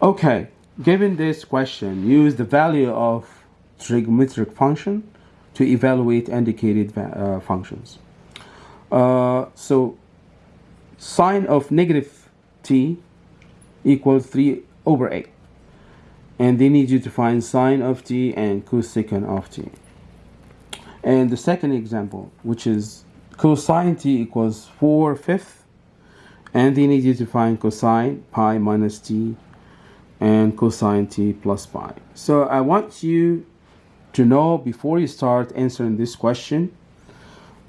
Okay, given this question, use the value of trigonometric function to evaluate indicated uh, functions. Uh, so sine of negative t equals 3 over 8. And they need you to find sine of t and cosecant of t. And the second example, which is cosine t equals 4 fifths, and they need you to find cosine pi minus t and cosine t plus pi. So I want you to know before you start answering this question,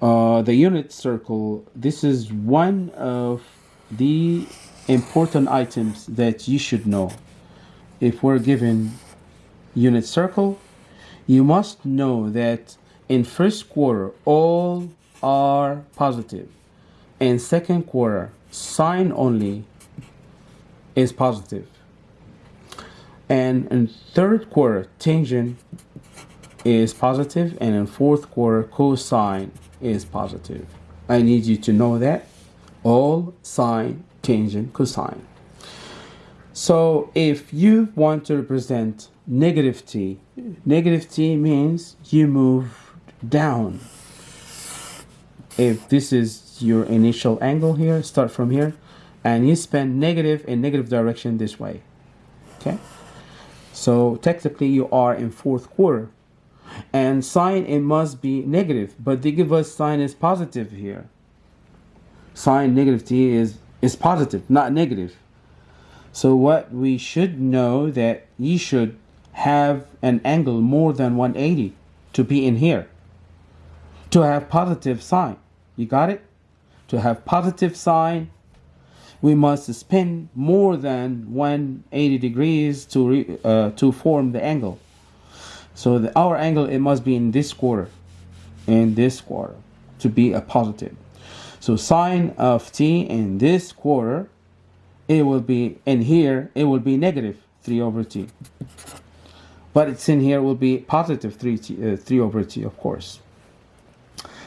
uh, the unit circle, this is one of the important items that you should know. If we're given unit circle, you must know that in first quarter, all are positive. In second quarter, sine only is positive. And in third quarter, tangent is positive, and in fourth quarter, cosine is positive. I need you to know that all sine, tangent, cosine. So if you want to represent negative t, negative t means you move down. If this is your initial angle here, start from here, and you spend negative in negative direction this way. Okay? So technically you are in fourth quarter. And sine it must be negative, but they give us sine is positive here. Sine negative t is, is positive, not negative. So what we should know that you should have an angle more than 180 to be in here. To have positive sine. You got it? To have positive sine, we must spin more than 180 degrees to, re, uh, to form the angle. So the, our angle, it must be in this quarter, in this quarter, to be a positive. So sine of t in this quarter, it will be, in here, it will be negative 3 over t. But it's in here will be positive 3, t, uh, 3 over t, of course.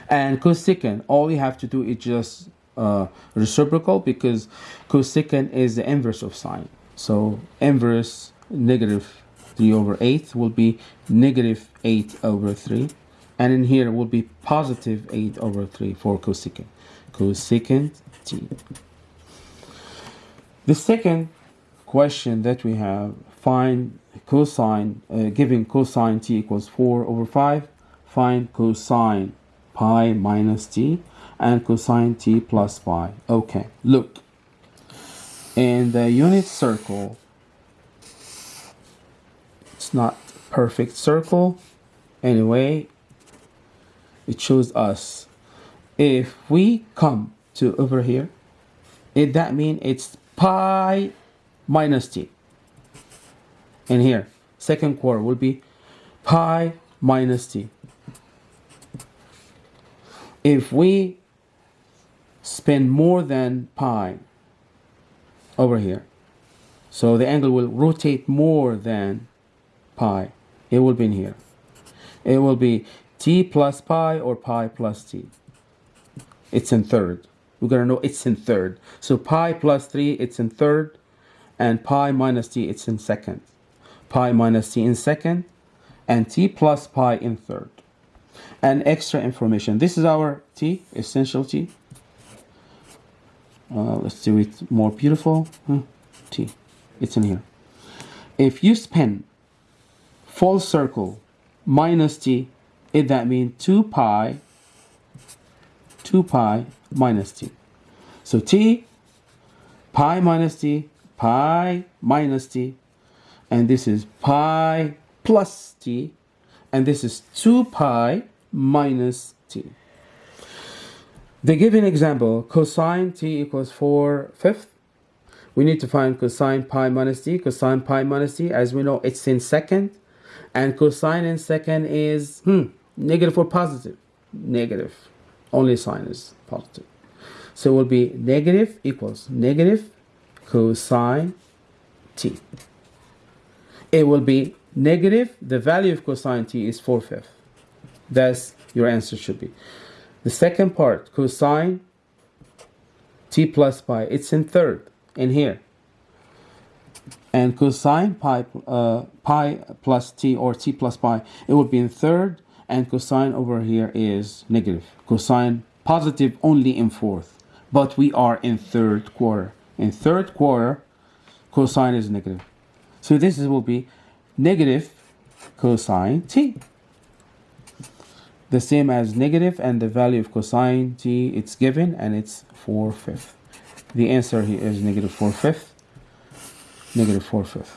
And cosecant, all you have to do is just uh, reciprocal because cosecant is the inverse of sine. So inverse negative 3 over 8 will be negative 8 over 3 and in here will be positive 8 over 3 for cosecant. Cosecant t. The second question that we have find cosine uh, giving cosine t equals 4 over 5 find cosine pi minus t and cosine t plus pi okay look. In the unit circle it's not perfect circle. Anyway it shows us if we come to over here it that mean it's pi minus t. And here second quarter will be pi minus t. If we spend more than pi over here so the angle will rotate more than pi. It will be in here. It will be t plus pi or pi plus t. It's in third. We're going to know it's in third. So pi plus 3, it's in third. And pi minus t, it's in second. Pi minus t in second. And t plus pi in third. And extra information. This is our t, essential t. Uh, let's do it more beautiful. Hmm. T. It's in here. If you spin full circle minus t, it that means 2 pi, 2 pi minus t. So t, pi minus t, pi minus t, and this is pi plus t, and this is 2 pi minus t. The an example, cosine t equals 4 fifths. We need to find cosine pi minus t. Cosine pi minus t, as we know, it's in second. And cosine in second is hmm, negative or positive? Negative. Only sine is positive. So it will be negative equals negative cosine t. It will be negative. The value of cosine t is 4 fifths. That's your answer should be. The second part, cosine t plus pi, it's in third, in here. and cosine pi, uh, pi plus t or t plus pi, it would be in third, and cosine over here is negative. Cosine positive only in fourth, but we are in third quarter. In third quarter, cosine is negative. So this will be negative cosine t. The same as negative and the value of cosine t, it's given and it's 4 fifths. The answer here is negative 4 fifths, negative 4 fifths.